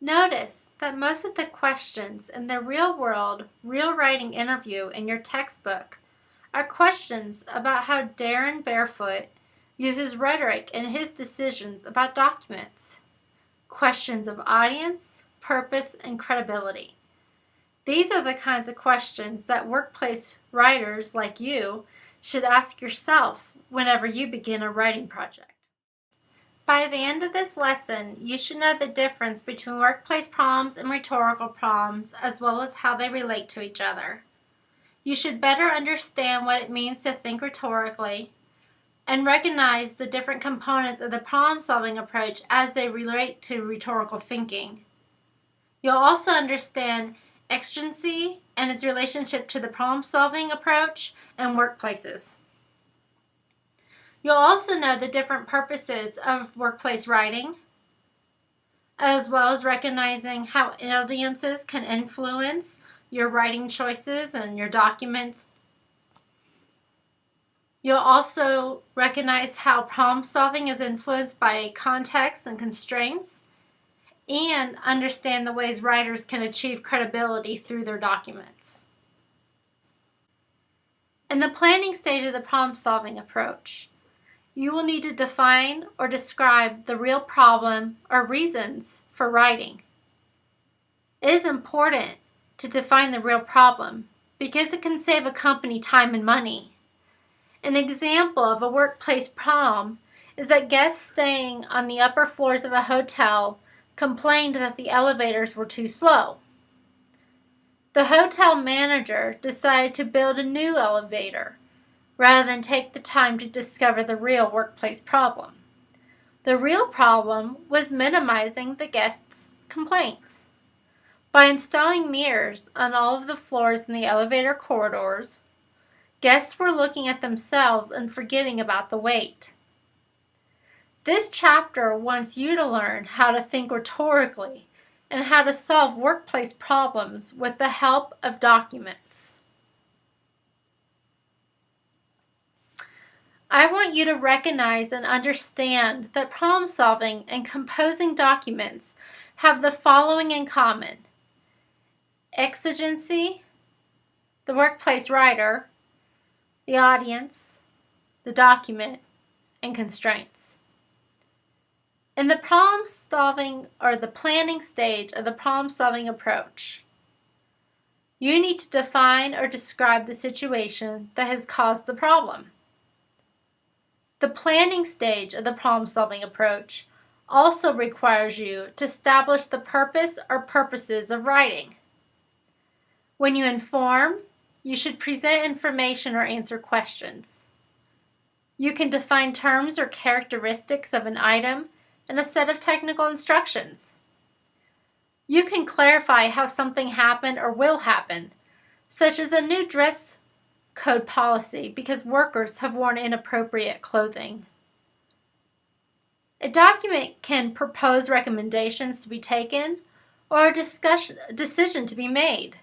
Notice that most of the questions in the real world, real writing interview in your textbook are questions about how Darren Barefoot uses rhetoric in his decisions about documents. Questions of audience, purpose, and credibility. These are the kinds of questions that workplace writers like you should ask yourself whenever you begin a writing project. By the end of this lesson, you should know the difference between workplace problems and rhetorical problems, as well as how they relate to each other. You should better understand what it means to think rhetorically and recognize the different components of the problem-solving approach as they relate to rhetorical thinking. You'll also understand exigency and its relationship to the problem-solving approach and workplaces. You'll also know the different purposes of workplace writing, as well as recognizing how audiences can influence your writing choices and your documents. You'll also recognize how problem solving is influenced by context and constraints, and understand the ways writers can achieve credibility through their documents. In the planning stage of the problem solving approach, you will need to define or describe the real problem or reasons for writing. It is important to define the real problem because it can save a company time and money. An example of a workplace problem is that guests staying on the upper floors of a hotel complained that the elevators were too slow. The hotel manager decided to build a new elevator rather than take the time to discover the real workplace problem. The real problem was minimizing the guests' complaints. By installing mirrors on all of the floors in the elevator corridors, guests were looking at themselves and forgetting about the wait. This chapter wants you to learn how to think rhetorically and how to solve workplace problems with the help of documents. I want you to recognize and understand that problem solving and composing documents have the following in common. Exigency, the workplace writer, the audience, the document, and constraints. In the problem solving or the planning stage of the problem solving approach, you need to define or describe the situation that has caused the problem. The planning stage of the problem-solving approach also requires you to establish the purpose or purposes of writing. When you inform, you should present information or answer questions. You can define terms or characteristics of an item and a set of technical instructions. You can clarify how something happened or will happen, such as a new dress code policy because workers have worn inappropriate clothing. A document can propose recommendations to be taken or a discussion, decision to be made.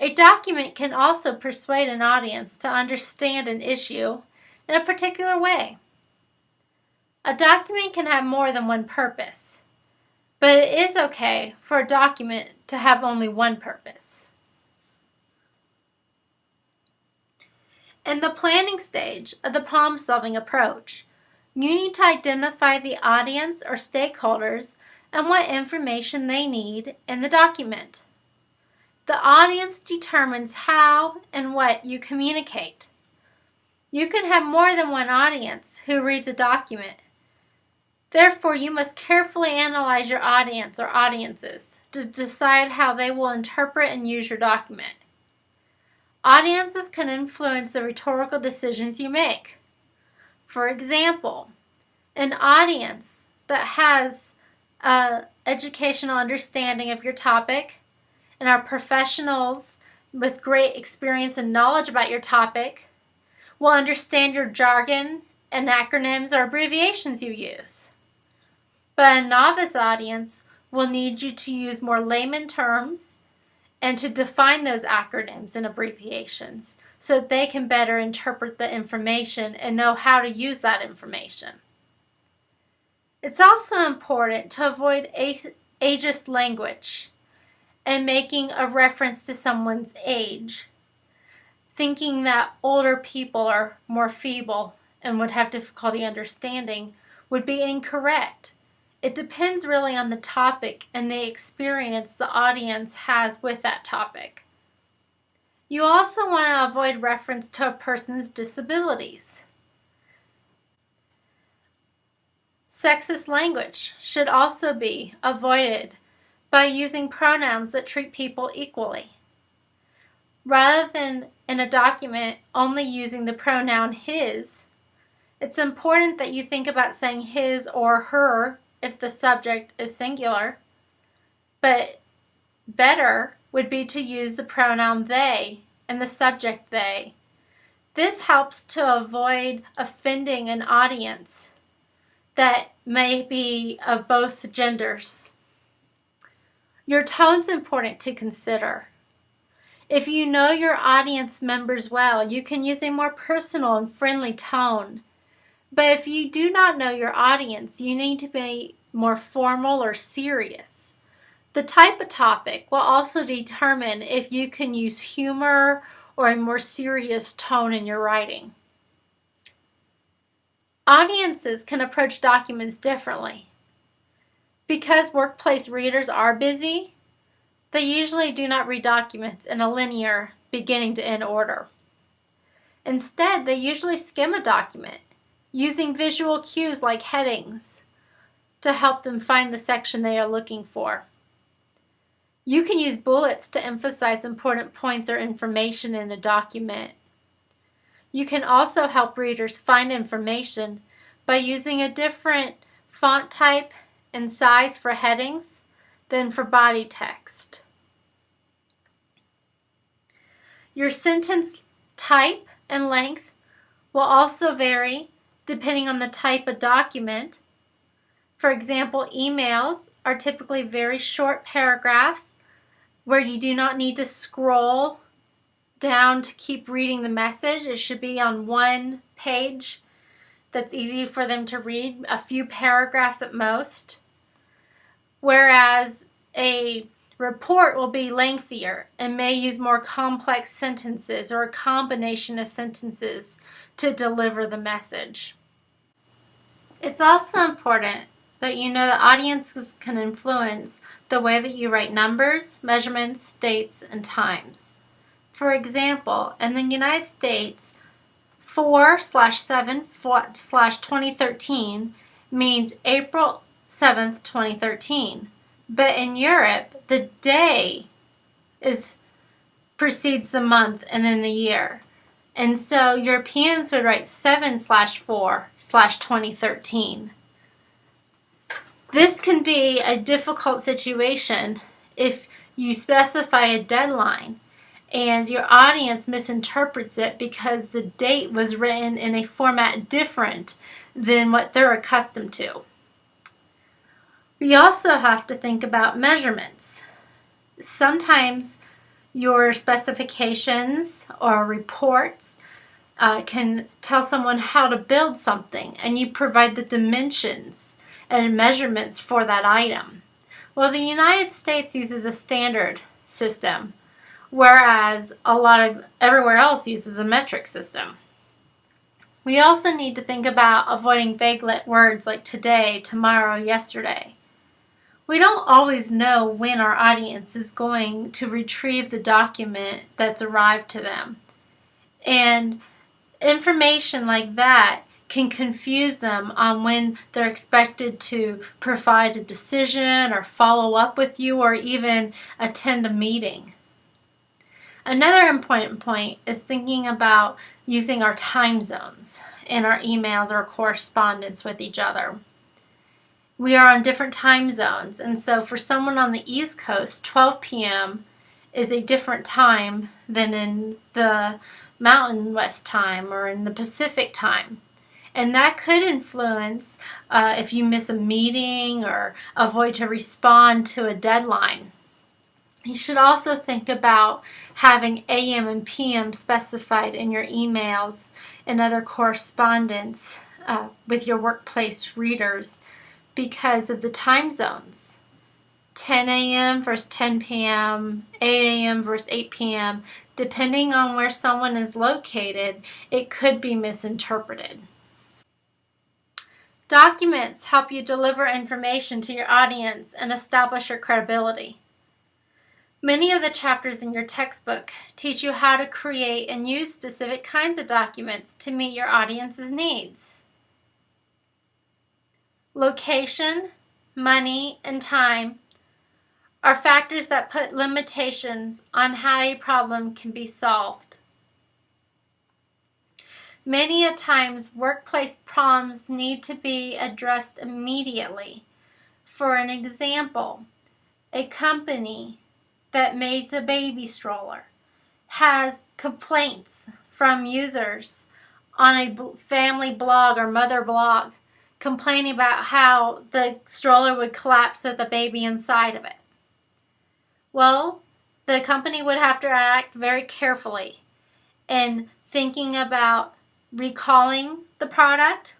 A document can also persuade an audience to understand an issue in a particular way. A document can have more than one purpose, but it is okay for a document to have only one purpose. In the planning stage of the problem-solving approach, you need to identify the audience or stakeholders and what information they need in the document. The audience determines how and what you communicate. You can have more than one audience who reads a document. Therefore, you must carefully analyze your audience or audiences to decide how they will interpret and use your document. Audiences can influence the rhetorical decisions you make. For example, an audience that has an educational understanding of your topic and are professionals with great experience and knowledge about your topic will understand your jargon and acronyms or abbreviations you use. But a novice audience will need you to use more layman terms and to define those acronyms and abbreviations so that they can better interpret the information and know how to use that information. It's also important to avoid ageist language and making a reference to someone's age, thinking that older people are more feeble and would have difficulty understanding would be incorrect. It depends really on the topic and the experience the audience has with that topic. You also want to avoid reference to a person's disabilities. Sexist language should also be avoided by using pronouns that treat people equally. Rather than in a document only using the pronoun his, it's important that you think about saying his or her if the subject is singular, but better would be to use the pronoun they and the subject they. This helps to avoid offending an audience that may be of both genders. Your tone's important to consider. If you know your audience members well, you can use a more personal and friendly tone. But if you do not know your audience, you need to be more formal or serious. The type of topic will also determine if you can use humor or a more serious tone in your writing. Audiences can approach documents differently. Because workplace readers are busy, they usually do not read documents in a linear beginning to end order. Instead, they usually skim a document using visual cues like headings to help them find the section they are looking for. You can use bullets to emphasize important points or information in a document. You can also help readers find information by using a different font type and size for headings than for body text. Your sentence type and length will also vary depending on the type of document. For example, emails are typically very short paragraphs where you do not need to scroll down to keep reading the message. It should be on one page that's easy for them to read, a few paragraphs at most. Whereas a report will be lengthier and may use more complex sentences or a combination of sentences to deliver the message. It's also important that you know that audiences can influence the way that you write numbers, measurements, dates, and times. For example, in the United States, 4 slash 7 slash 2013 means April 7th, 2013. But in Europe, the day is precedes the month and then the year. And so Europeans would write 7 slash 4 slash 2013. This can be a difficult situation if you specify a deadline and your audience misinterprets it because the date was written in a format different than what they're accustomed to. We also have to think about measurements. Sometimes your specifications or reports uh, can tell someone how to build something and you provide the dimensions and measurements for that item. Well, the United States uses a standard system, whereas a lot of everywhere else uses a metric system. We also need to think about avoiding vague words like today, tomorrow, yesterday. We don't always know when our audience is going to retrieve the document that's arrived to them. And information like that can confuse them on when they're expected to provide a decision or follow up with you or even attend a meeting. Another important point is thinking about using our time zones in our emails or correspondence with each other we are on different time zones. And so for someone on the East Coast, 12 p.m. is a different time than in the Mountain West time or in the Pacific time. And that could influence uh, if you miss a meeting or avoid to respond to a deadline. You should also think about having AM and PM specified in your emails and other correspondence uh, with your workplace readers because of the time zones. 10 a.m. versus 10 p.m., 8 a.m. versus 8 p.m., depending on where someone is located, it could be misinterpreted. Documents help you deliver information to your audience and establish your credibility. Many of the chapters in your textbook teach you how to create and use specific kinds of documents to meet your audience's needs. Location, money, and time are factors that put limitations on how a problem can be solved. Many a times, workplace problems need to be addressed immediately. For an example, a company that makes a baby stroller has complaints from users on a family blog or mother blog complaining about how the stroller would collapse with the baby inside of it. Well, the company would have to act very carefully in thinking about recalling the product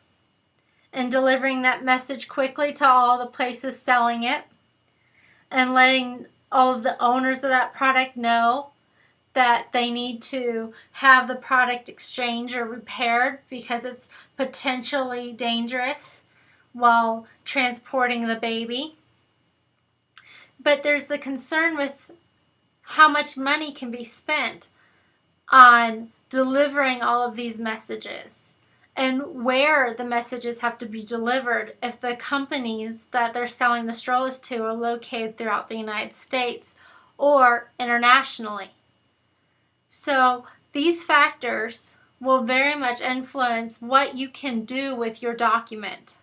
and delivering that message quickly to all the places selling it and letting all of the owners of that product know that they need to have the product exchanged or repaired because it's potentially dangerous while transporting the baby. But there's the concern with how much money can be spent on delivering all of these messages and where the messages have to be delivered if the companies that they're selling the strollers to are located throughout the United States or internationally. So these factors will very much influence what you can do with your document.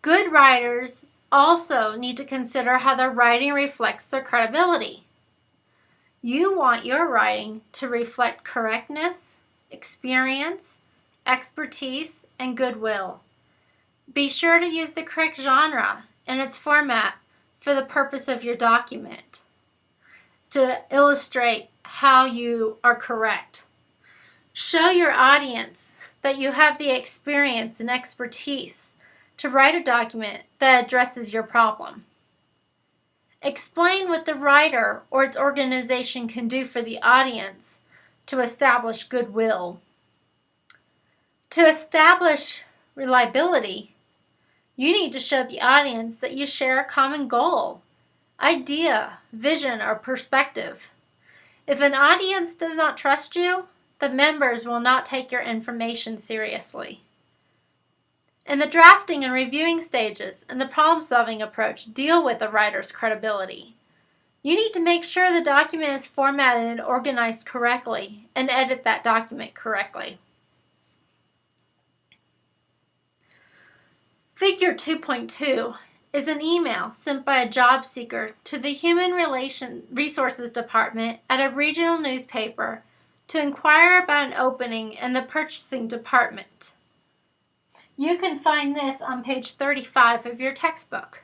Good writers also need to consider how their writing reflects their credibility. You want your writing to reflect correctness, experience, expertise, and goodwill. Be sure to use the correct genre and its format for the purpose of your document to illustrate how you are correct. Show your audience that you have the experience and expertise to write a document that addresses your problem. Explain what the writer or its organization can do for the audience to establish goodwill. To establish reliability, you need to show the audience that you share a common goal, idea, vision, or perspective. If an audience does not trust you, the members will not take your information seriously. In the drafting and reviewing stages and the problem-solving approach deal with the writer's credibility. You need to make sure the document is formatted and organized correctly and edit that document correctly. Figure 2.2 is an email sent by a job seeker to the Human Relation Resources Department at a regional newspaper to inquire about an opening in the purchasing department. You can find this on page 35 of your textbook.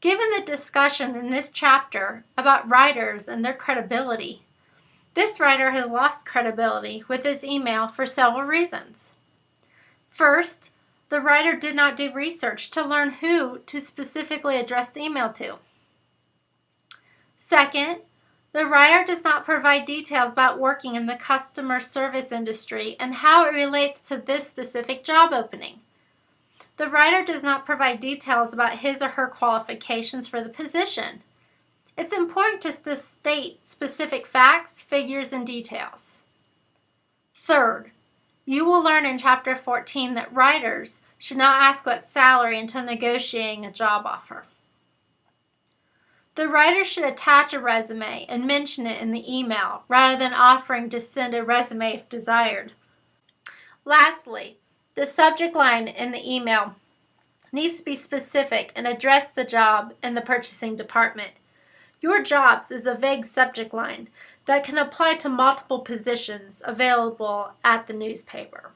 Given the discussion in this chapter about writers and their credibility, this writer has lost credibility with his email for several reasons. First, the writer did not do research to learn who to specifically address the email to. Second, the writer does not provide details about working in the customer service industry and how it relates to this specific job opening. The writer does not provide details about his or her qualifications for the position. It's important to state specific facts, figures, and details. Third, you will learn in Chapter 14 that writers should not ask what salary until negotiating a job offer. The writer should attach a resume and mention it in the email rather than offering to send a resume if desired. Lastly, the subject line in the email needs to be specific and address the job in the purchasing department. Your jobs is a vague subject line that can apply to multiple positions available at the newspaper.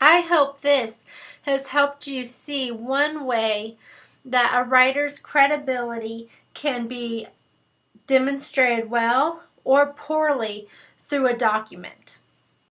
I hope this has helped you see one way that a writer's credibility can be demonstrated well or poorly through a document.